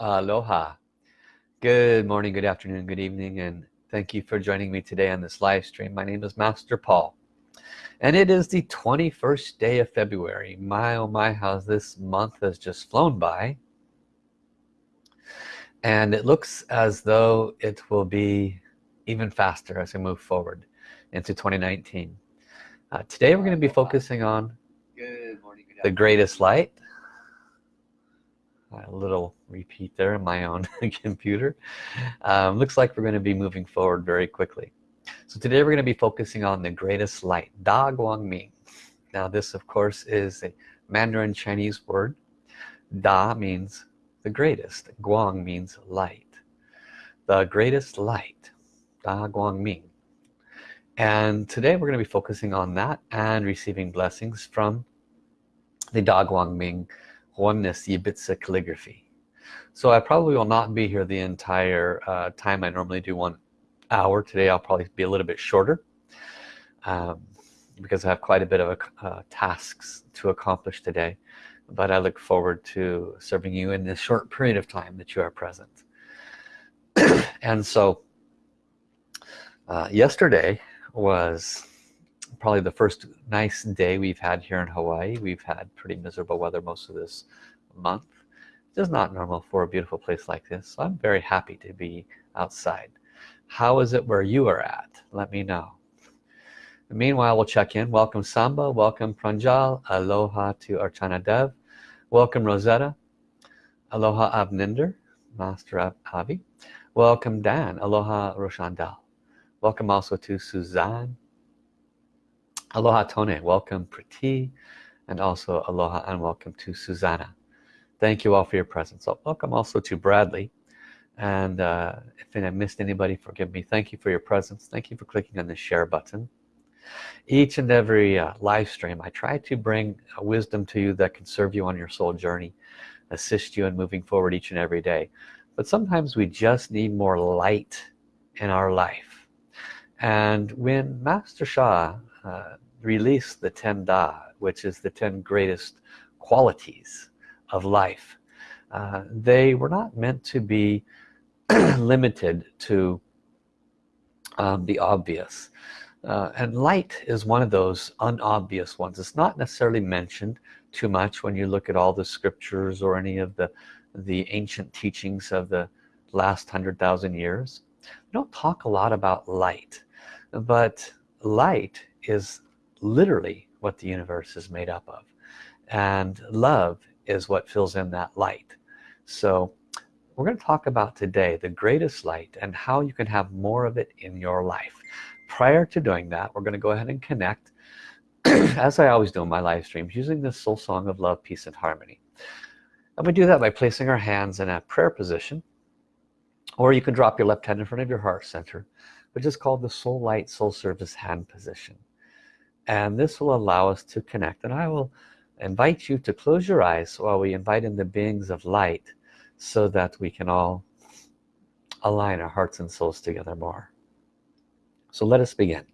Aloha. Good morning, good afternoon, good evening, and thank you for joining me today on this live stream. My name is Master Paul. And it is the 21st day of February. My oh my, how this month has just flown by. And it looks as though it will be even faster as we move forward into 2019. Uh, today we're going to be focusing on the greatest light a little repeat there in my own computer. Um, looks like we're going to be moving forward very quickly. So today we're going to be focusing on the greatest light Da Guang Ming. Now this of course is a Mandarin Chinese word. Da means the greatest Guang means light. The greatest light Da Guang Ming. And today we're going to be focusing on that and receiving blessings from the Da Guang Ming oneness Yi Bi Zi calligraphy. So I probably will not be here the entire uh, time. I normally do one hour. Today I'll probably be a little bit shorter um, because I have quite a bit of uh, tasks to accomplish today. But I look forward to serving you in this short period of time that you are present. And so uh, yesterday was probably the first nice day we've had here in Hawaii. We've had pretty miserable weather most of this month. It's not normal for a beautiful place like this so I'm very happy to be outside. How is it where you are at? Let me know. Meanwhile we'll check in. Welcome Samba. Welcome Pranjal. Aloha to Archana Dev. Welcome Rosetta. Aloha Avninder. Master Avi. Welcome Dan. Aloha Roshandal. Welcome also to Suzanne Aloha Tone, welcome Priti, and also aloha and welcome to Susanna. Thank you all for your presence. Welcome also to Bradley. And uh, if I missed anybody, forgive me. Thank you for your presence. Thank you for clicking on the share button. Each and every uh, live stream, I try to bring wisdom to you that can serve you on your soul journey, assist you in moving forward each and every day. But sometimes we just need more light in our life. And when Master Sha uh, release the 10 Da which is the 10 greatest qualities of life. Uh, they were not meant to be limited to um, the obvious. Uh, and light is one of those unobvious ones. It's not necessarily mentioned too much when you look at all the scriptures or any of the the ancient teachings of the last hundred thousand years. We don't talk a lot about light but light is literally what the universe is made up of. And love is what fills in that light. So we're going to talk about today the greatest light and how you can have more of it in your life. Prior to doing that we're going to go ahead and connect as I always do in my live streams using this soul song of love peace and harmony. And we do that by placing our hands in a prayer position or you can drop your left hand in front of your heart center which is called the soul light soul service hand position and this will allow us to connect. And I will invite you to close your eyes while we invite in the beings of light so that we can all align our hearts and souls together more. So let us begin.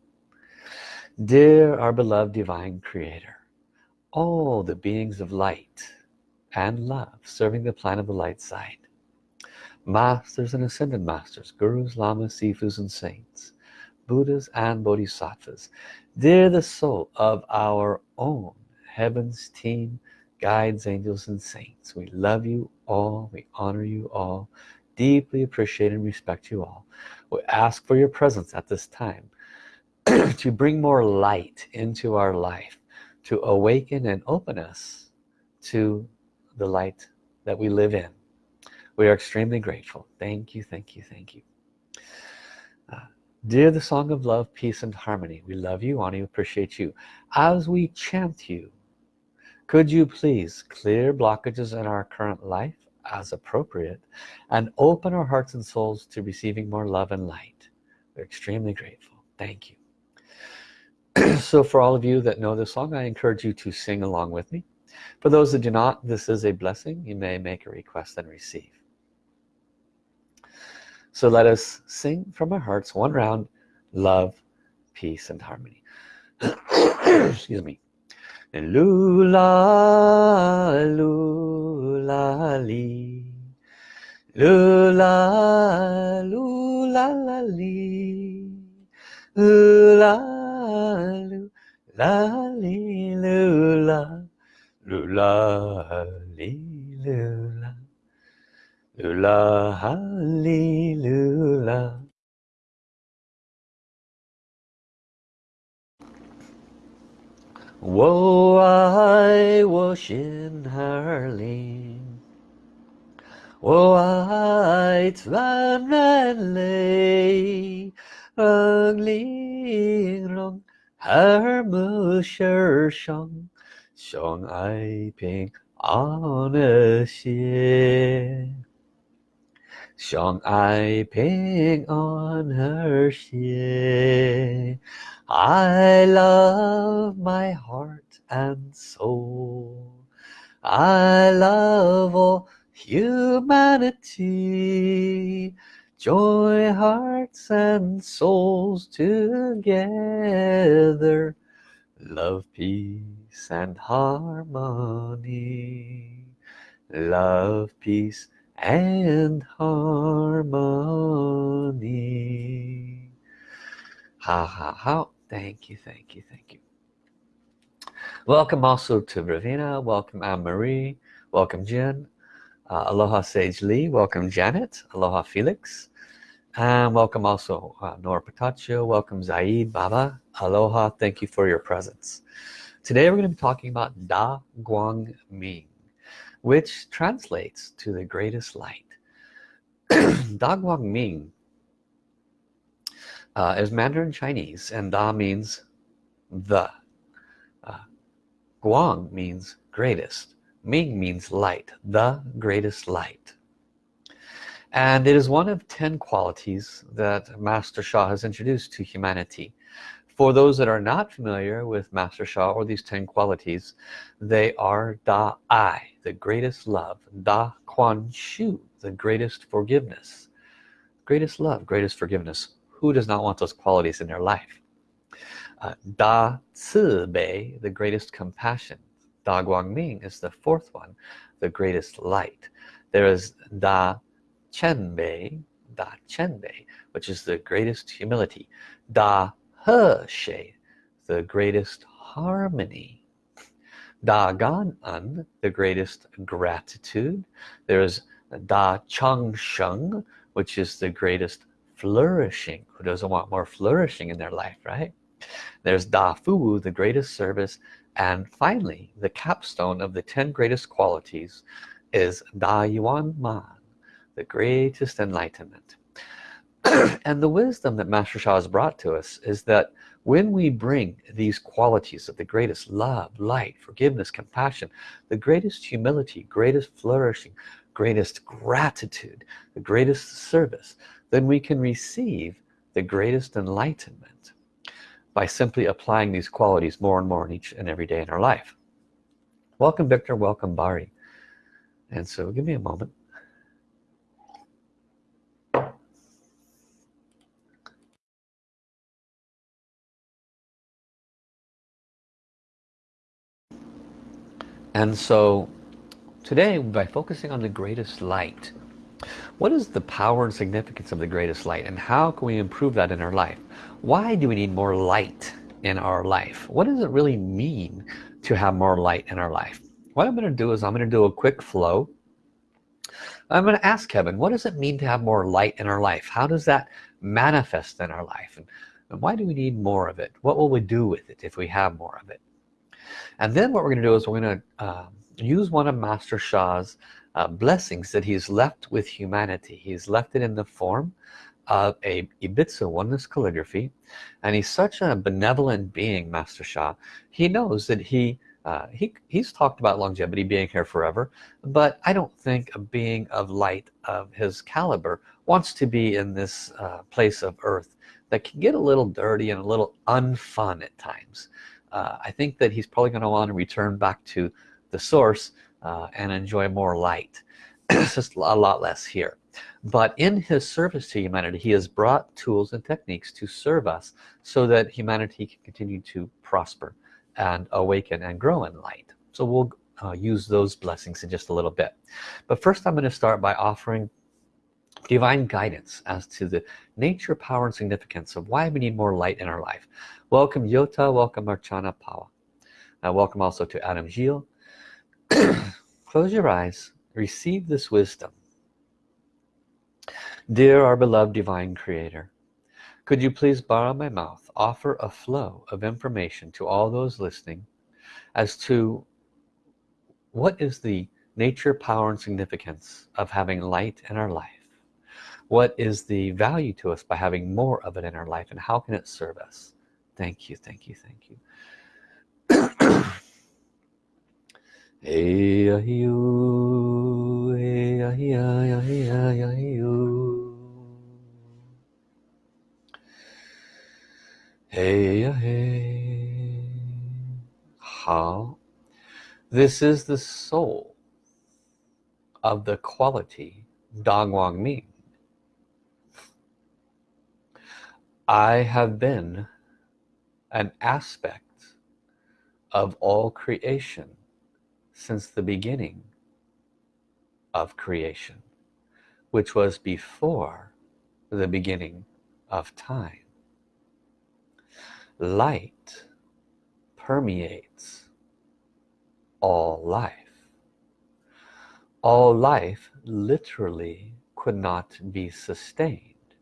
Dear our beloved divine creator all the beings of light and love serving the plan of the light side masters and ascended masters gurus lamas sifus and saints buddhas and bodhisattvas. They're the soul of our own heavens team guides angels and saints. We love you all. We honor you all. Deeply appreciate and respect you all. We ask for your presence at this time to bring more light into our life to awaken and open us to the light that we live in. We are extremely grateful. Thank you thank you thank you Dear the song of love, peace and harmony, we love you, honor you, appreciate you. As we chant you, could you please clear blockages in our current life as appropriate and open our hearts and souls to receiving more love and light. We're extremely grateful. Thank you. so for all of you that know this song, I encourage you to sing along with me. For those that do not, this is a blessing. You may make a request and receive so let us sing from our hearts one round love peace and harmony. Excuse me. Lula lula li. Lu la lu la la li lu la lu la li lu Hula hallelujah. Whoa, I was in Harlem. Whoa, I twan and lay. Rung ling rung, her musher shong. Shong I ping on a ship. Song I ping on her shea. I love my heart and soul. I love all humanity. Joy hearts and souls together. Love, peace and harmony. Love, peace and harmony Ha ha ha Thank you, thank you, thank you. Welcome also to Ravina. Welcome Anne-Marie. Welcome Jen. Uh, aloha Sage Lee. Welcome Janet. Aloha Felix. And welcome also uh, Nora Pataccio. Welcome Zaid Baba. Aloha. Thank you for your presence. Today we're going to be talking about Da Guang Ming, which translates to the greatest light. da Guang Ming uh, is Mandarin Chinese and Da means the. Uh, Guang means greatest. Ming means light the greatest light. And it is one of ten qualities that Master Sha has introduced to humanity. For those that are not familiar with Master Sha or these ten qualities they are Da Ai the greatest love. Da Kuan Shu the greatest forgiveness. Greatest love greatest forgiveness. Who does not want those qualities in their life? Uh, Da Ci Bei the greatest compassion. Da Guang Ming is the fourth one the greatest light. There is Da Qian Bei Da Qian Bei which is the greatest humility. Da He Xie the greatest harmony Da Gan En the greatest gratitude. There's Da Chang Sheng which is the greatest flourishing who doesn't want more flourishing in their life right? There's Da Fu the greatest service. And finally the capstone of the 10 greatest qualities is Da Yuan Man the greatest enlightenment. And the wisdom that Master Sha has brought to us is that when we bring these qualities of the greatest love light forgiveness compassion the greatest humility greatest flourishing greatest gratitude the greatest service then we can receive the greatest enlightenment by simply applying these qualities more and more in each and every day in our life. Welcome Victor. Welcome Bari. And so give me a moment and so today by focusing on the greatest light what is the power and significance of the greatest light and how can we improve that in our life? Why do we need more light in our life? What does it really mean to have more light in our life? What I'm going to do is I'm going to do a quick flow. I'm going to ask Kevin what does it mean to have more light in our life? How does that manifest in our life? And, and why do we need more of it? What will we do with it if we have more of it and then what we're going to do is we're going to uh, use one of Master Sha's uh, blessings that he's left with humanity. He's left it in the form of a Yi Bi Zi oneness calligraphy. And he's such a benevolent being Master Sha he knows that he uh, he, he's talked about longevity being here forever. But I don't think a being of light of his caliber wants to be in this uh, place of earth that can get a little dirty and a little unfun at times uh, I think that he's probably going to want to return back to the source uh, and enjoy more light. It's just a lot less here. But in his service to humanity he has brought tools and techniques to serve us so that humanity can continue to prosper and awaken and grow in light. So we'll uh, use those blessings in just a little bit. But first I'm going to start by offering divine guidance as to the nature power and significance of why we need more light in our life. Welcome Yota. Welcome Archana Pawa. Uh, welcome also to Adam Gilles close your eyes. Receive this wisdom. Dear our beloved divine creator could you please borrow my mouth offer a flow of information to all those listening as to what is the nature power and significance of having light in our life what is the value to us by having more of it in our life and how can it serve us thank you thank you thank you hey, Hey, hey. How? This is the soul of the quality Da Guang Ming. I have been an aspect of all creation since the beginning of creation which was before the beginning of time. Light permeates all life. All life literally could not be sustained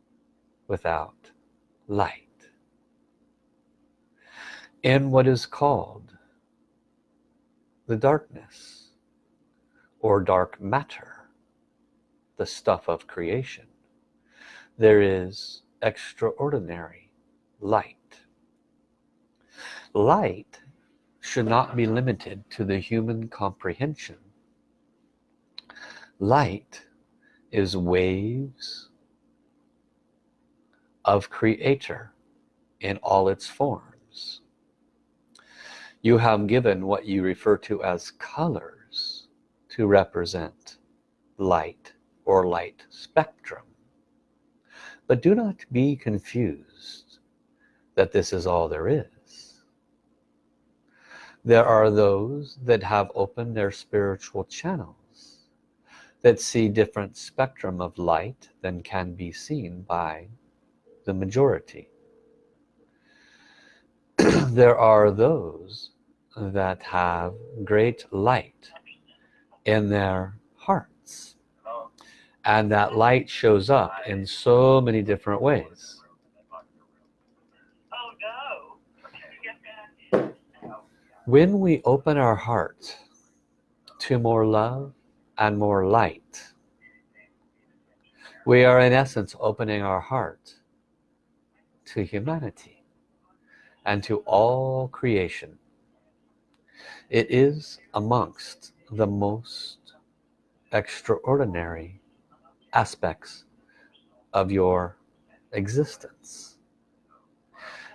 without light. In what is called the darkness or dark matter the stuff of creation there is extraordinary light. Light should not be limited to the human comprehension. Light is waves of creator in all its forms. You have given what you refer to as colors to represent light or light spectrum. But do not be confused that this is all there is. There are those that have opened their spiritual channels that see different spectrum of light than can be seen by the majority. There are those that have great light in their hearts. And that light shows up in so many different ways. When we open our heart to more love and more light we are in essence opening our heart to humanity and to all creation. It is amongst the most extraordinary aspects of your existence.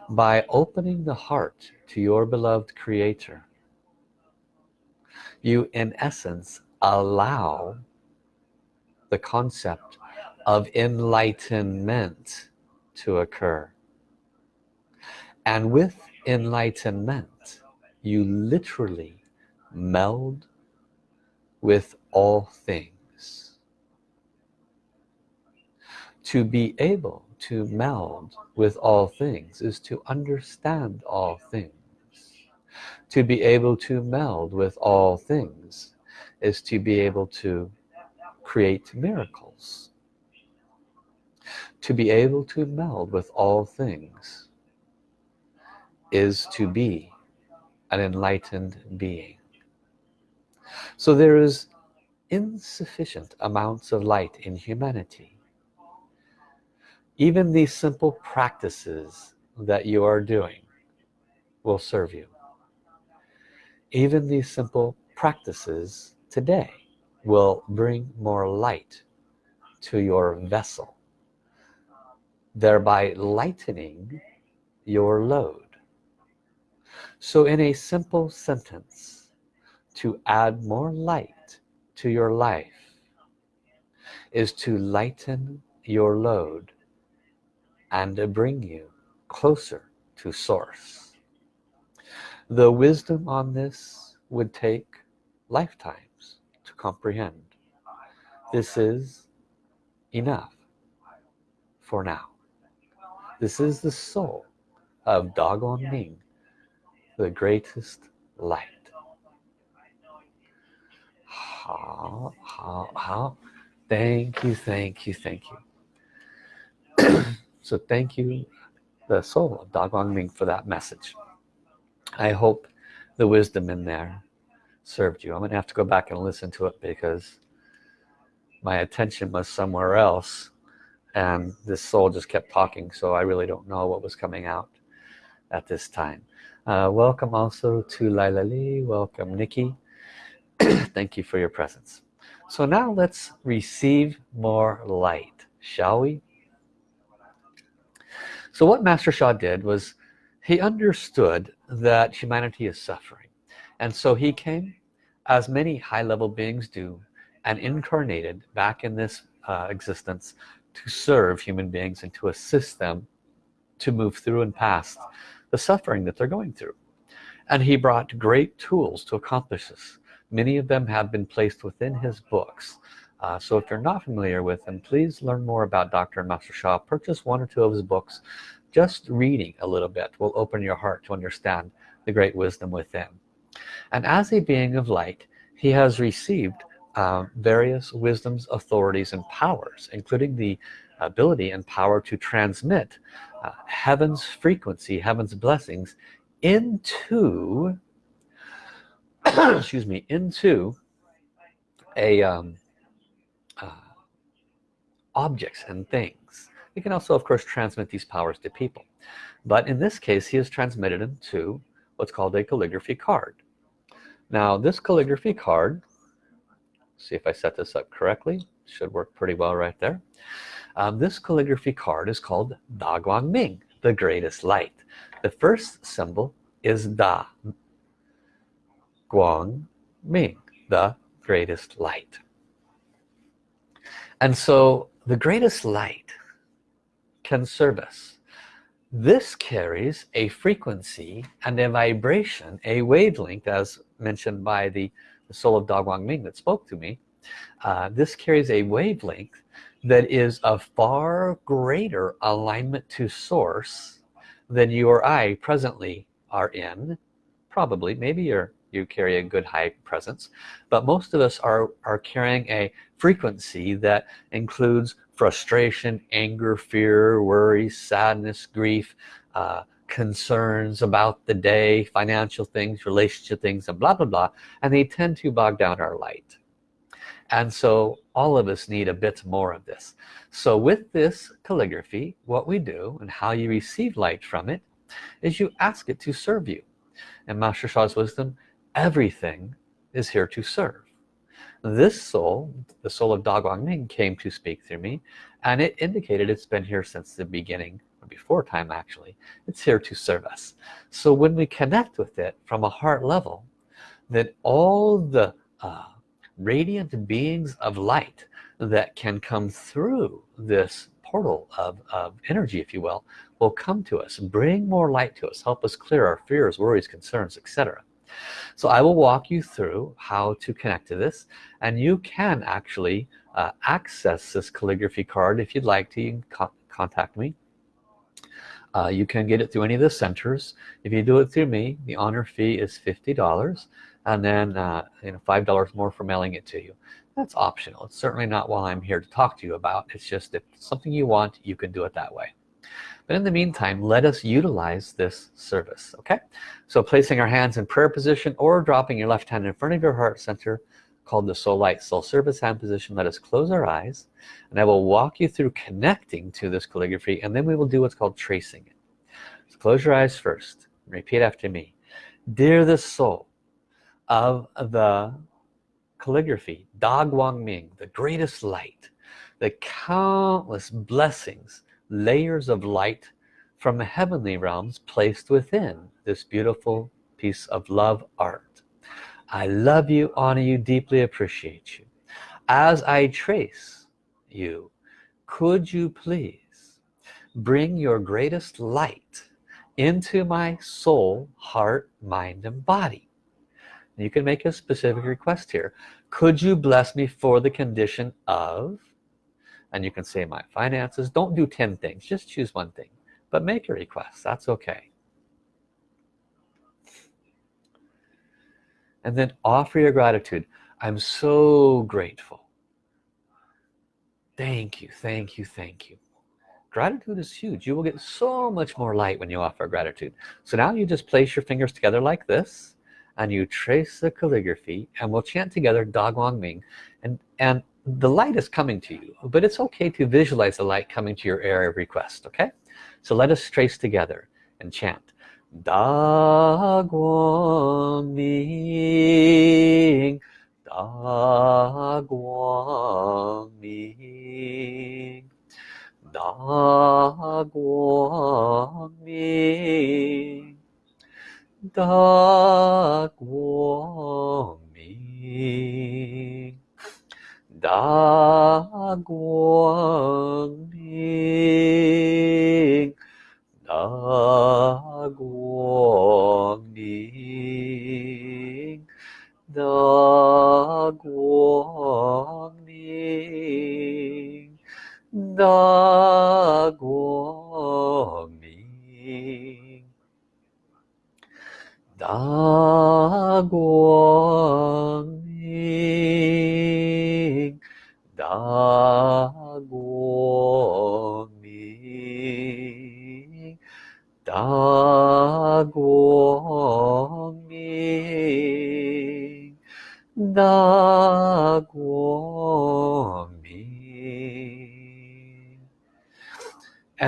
By opening the heart to your beloved creator you in essence allow the concept of enlightenment to occur and with enlightenment you literally meld with all things. To be able to meld with all things is to understand all things. To be able to meld with all things is to be able to create miracles. To be able to meld with all things is to be an enlightened being. So there is insufficient amounts of light in humanity. Even these simple practices that you are doing will serve you. Even these simple practices today will bring more light to your vessel thereby lightening your load so in a simple sentence to add more light to your life is to lighten your load and bring you closer to source. The wisdom on this would take lifetimes to comprehend. This is enough for now. This is the soul of Da Guang Ming the greatest light. How how how? Thank you thank you thank you. So thank you the soul of Da Guang Ming for that message. I hope the wisdom in there served you. I'm gonna have to go back and listen to it because my attention was somewhere else and this soul just kept talking so I really don't know what was coming out at this time uh, welcome also to Laila Lee. Welcome Nikki. Thank you for your presence. So now let's receive more light shall we? So what Master Sha did was he understood that humanity is suffering. And so he came as many high-level beings do and incarnated back in this uh, existence to serve human beings and to assist them to move through and past the suffering that they're going through. And he brought great tools to accomplish this. Many of them have been placed within his books. Uh, so if you're not familiar with him please learn more about Dr. Master Sha purchase one or two of his books. Just reading a little bit will open your heart to understand the great wisdom within. And as a being of light he has received uh, various wisdoms authorities and powers including the ability and power to transmit uh, heaven's frequency heaven's blessings into excuse me into a um, uh, objects and things. You can also of course transmit these powers to people. But in this case he has transmitted them to what's called a calligraphy card. Now this calligraphy card see if I set this up correctly should work pretty well right there um, this calligraphy card is called Da Guang Ming the greatest light. The first symbol is Da Guang Ming the greatest light. And so the greatest light can serve us. This carries a frequency and a vibration a wavelength as mentioned by the, the soul of Da Guang Ming that spoke to me. Uh, this carries a wavelength that is of far greater alignment to source than you or I presently are in. Probably maybe you're you carry a good high presence but most of us are are carrying a frequency that includes frustration anger fear worry sadness grief uh, concerns about the day financial things relationship things and blah blah blah and they tend to bog down our light and so all of us need a bit more of this. So with this calligraphy what we do and how you receive light from it is you ask it to serve you. And Master Sha's wisdom everything is here to serve. This soul the soul of Da Guang Ming came to speak through me and it indicated it's been here since the beginning before time actually. It's here to serve us. So when we connect with it from a heart level then all the uh, radiant beings of light that can come through this portal of, of energy if you will will come to us bring more light to us help us clear our fears worries concerns etc so I will walk you through how to connect to this and you can actually uh, access this calligraphy card if you'd like to. You can co contact me. Uh, you can get it through any of the centers. If you do it through me the honor fee is $50 and then uh, you know five dollars more for mailing it to you. That's optional. It's certainly not what I'm here to talk to you about. It's just if something you want you can do it that way. But in the meantime let us utilize this service okay? So placing our hands in prayer position or dropping your left hand in front of your heart center called the soul light soul service hand position let us close our eyes and I will walk you through connecting to this calligraphy and then we will do what's called tracing it. So close your eyes first. Repeat after me. Dear the soul of the calligraphy Da Guang Ming the greatest light the countless blessings layers of light from the heavenly realms placed within this beautiful piece of love art. I love you honor you deeply appreciate you. As I trace you could you please bring your greatest light into my soul heart mind and body you can make a specific request here. Could you bless me for the condition of? And you can say my finances don't do 10 things just choose one thing but make a request. That's okay. And then offer your gratitude. I'm so grateful. Thank you thank you thank you. Gratitude is huge. You will get so much more light when you offer gratitude. So now you just place your fingers together like this and you trace the calligraphy and we'll chant together Da Guang Ming. And and the light is coming to you but it's okay to visualize the light coming to your area of request okay? So let us trace together and chant. Da Guang Ming Da Guang Ming Da Guang Ming 大光明大光明大光明大光明大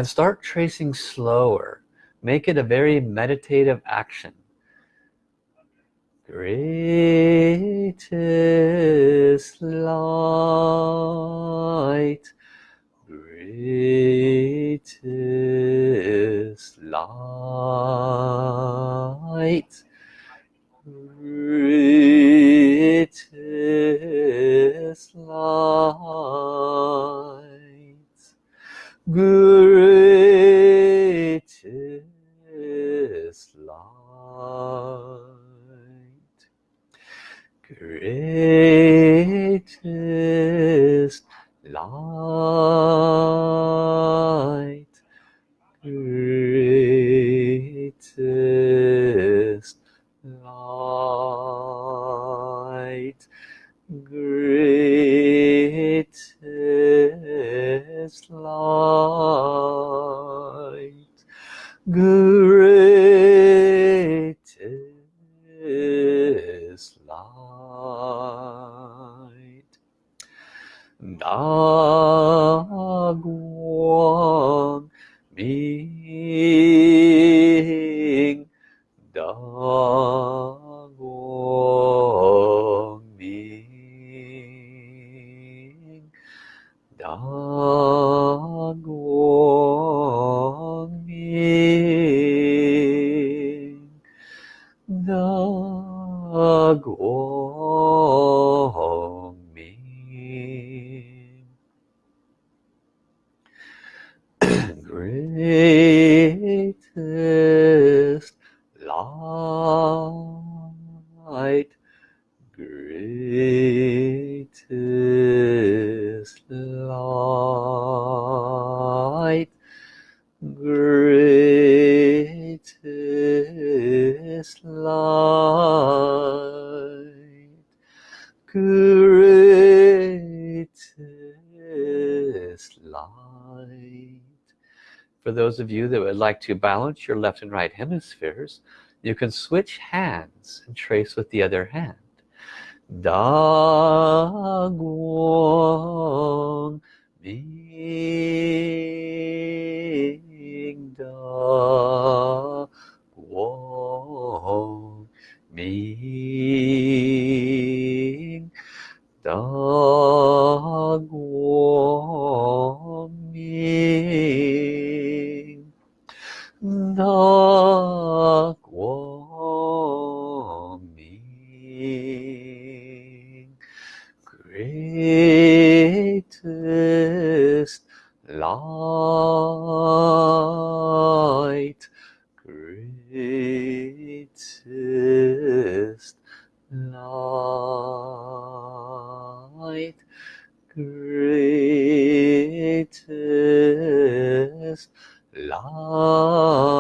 start tracing slower. Make it a very meditative action. Greatest light. Greatest light those of you that would like to balance your left and right hemispheres you can switch hands and trace with the other hand. Da Guang Ming Da Guang Ming Da Guang Ming Da Guang Ming greatest light greatest light greatest light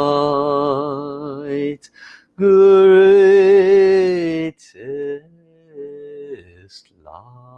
greatest light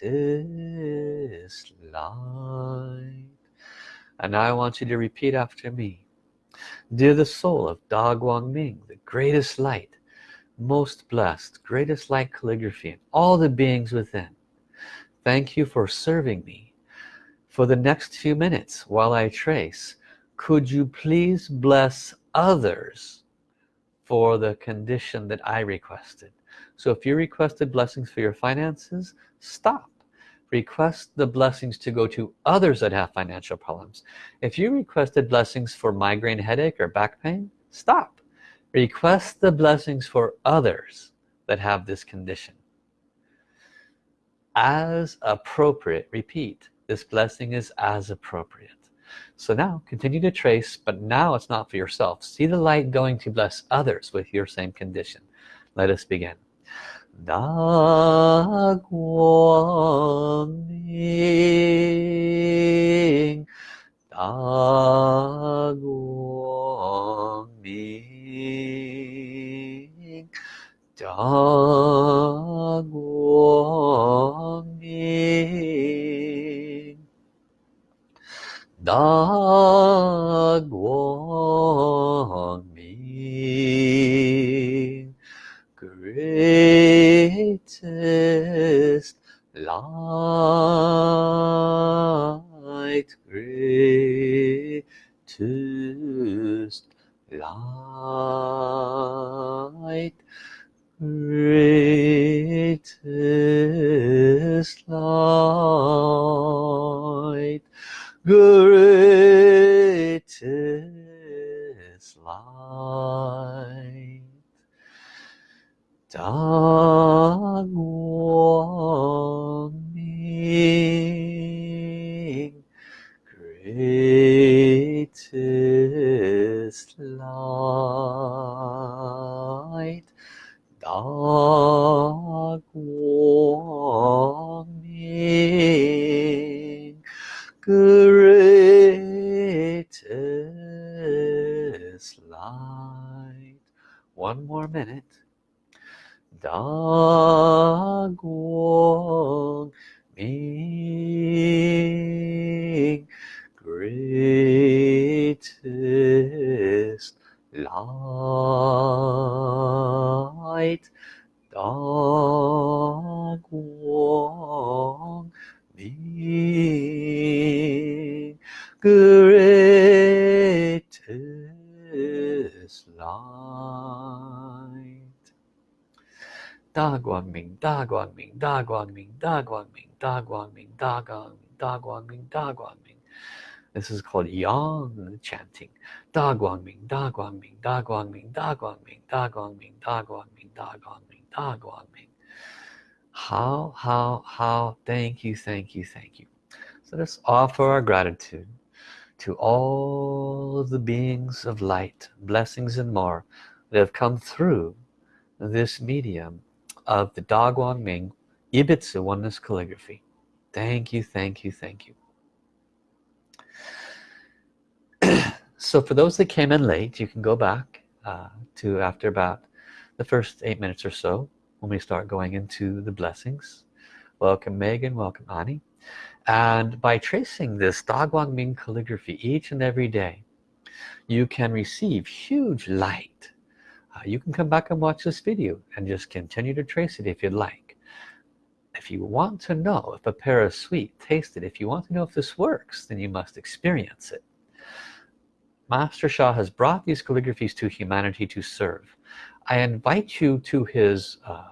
greatest light. And now I want you to repeat after me. Dear the soul of Da Guang Ming the greatest light most blessed greatest light calligraphy and all the beings within thank you for serving me for the next few minutes while I trace could you please bless others for the condition that I requested so if you requested blessings for your finances stop. Request the blessings to go to others that have financial problems. If you requested blessings for migraine headache or back pain stop. Request the blessings for others that have this condition. As appropriate repeat this blessing is as appropriate. So now continue to trace but now it's not for yourself. See the light going to bless others with your same condition. Let us begin Da Guang Ming Da greatest light. Da Guang Ming greatest light. One more minute. Da Da Guang Ming, Da Guang Ming, Da Guang Ming, Da Guang Ming, Da Guang Ming, Da Guang Ming, Da Guang Ming. This is called yang chanting. Da Guang Ming, Da Guang Ming, Da Guang Ming, Da Guang Ming, Da Guang Ming, Da Guang Ming, Da Guang Ming, Da Guang Ming. How, how, how, thank you, thank you, thank you. So let's offer our gratitude to all the beings of light, blessings and more that have come through this medium of the Da Guang Ming Yi Bi Zi Oneness Calligraphy. Thank you, thank you, thank you. so for those that came in late, you can go back uh, to after about the first eight minutes or so when we start going into the blessings. welcome Megan welcome Ani and by tracing this Da Guang Ming calligraphy each and every day you can receive huge light uh, you can come back and watch this video and just continue to trace it if you'd like. If you want to know if a pear is sweet taste it if you want to know if this works then you must experience it. Master Sha has brought these calligraphies to humanity to serve. I invite you to his uh,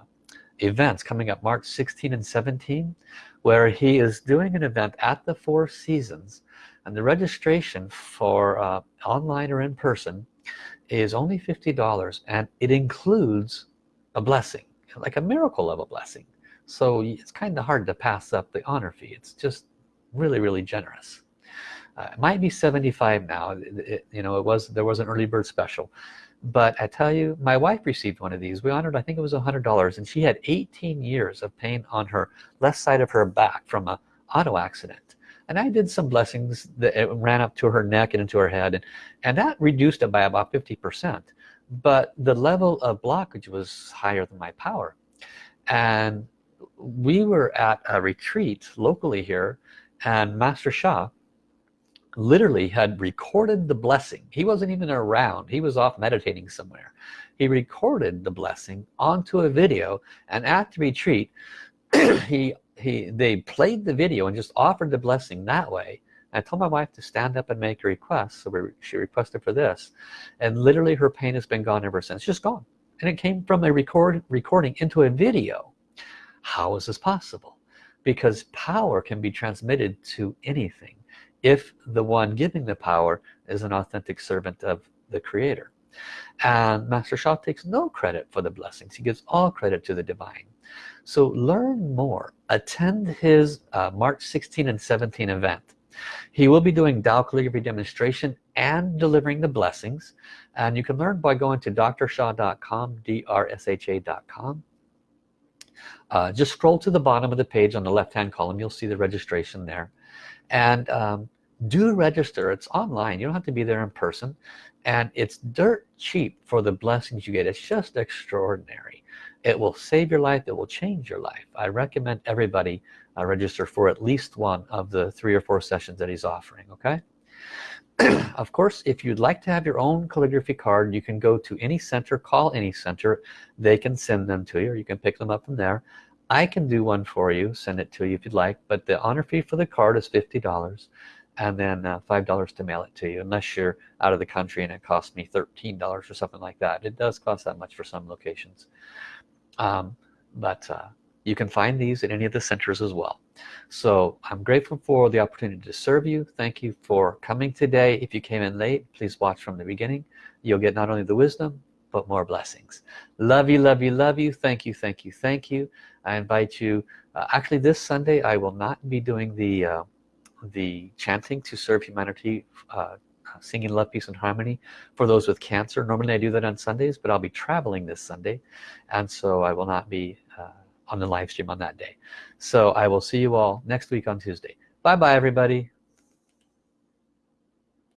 events coming up March 16 and 17 where he is doing an event at the Four Seasons and the registration for uh, online or in person is only $50 and it includes a blessing like a miracle of a blessing. So it's kind of hard to pass up the honor fee. It's just really really generous. Uh, it might be 75 now it, it, you know it was there was an early bird special. But I tell you my wife received one of these. We honored I think it was a hundred dollars and she had 18 years of pain on her left side of her back from a auto accident and I did some blessings that it ran up to her neck and into her head and, and that reduced it by about 50% but the level of blockage was higher than my power. And we were at a retreat locally here and Master Sha literally had recorded the blessing. He wasn't even around. He was off meditating somewhere. He recorded the blessing onto a video and at the retreat he he they played the video and just offered the blessing that way. I told my wife to stand up and make a request so we, she requested for this. And literally her pain has been gone ever since. Just gone. And it came from a record recording into a video. How is this possible? Because power can be transmitted to anything if the one giving the power is an authentic servant of the creator. And Master Sha takes no credit for the blessings. He gives all credit to the divine so learn more. Attend his uh, March 16 and 17 event. He will be doing Tao calligraphy demonstration and delivering the blessings. And you can learn by going to drsha.com drsha.com uh, just scroll to the bottom of the page on the left hand column. You'll see the registration there. And um, do register. It's online. You don't have to be there in person. And it's dirt cheap for the blessings you get. It's just extraordinary it will save your life it will change your life. I recommend everybody uh, register for at least one of the three or four sessions that he's offering okay? Of course if you'd like to have your own calligraphy card you can go to any center call any center. They can send them to you or you can pick them up from there. I can do one for you send it to you if you'd like but the honor fee for the card is $50 and then uh, five dollars to mail it to you unless you're out of the country and it costs me $13 or something like that. It does cost that much for some locations um, but uh, you can find these at any of the centers as well. So I'm grateful for the opportunity to serve you. Thank you for coming today. If you came in late please watch from the beginning. You'll get not only the wisdom but more blessings. Love you love you love you. Thank you thank you thank you. I invite you uh, actually this Sunday I will not be doing the uh, the chanting to serve humanity uh, singing love peace and harmony for those with cancer. Normally I do that on Sundays but I'll be traveling this Sunday and so I will not be uh, on the live stream on that day. So I will see you all next week on Tuesday. Bye bye everybody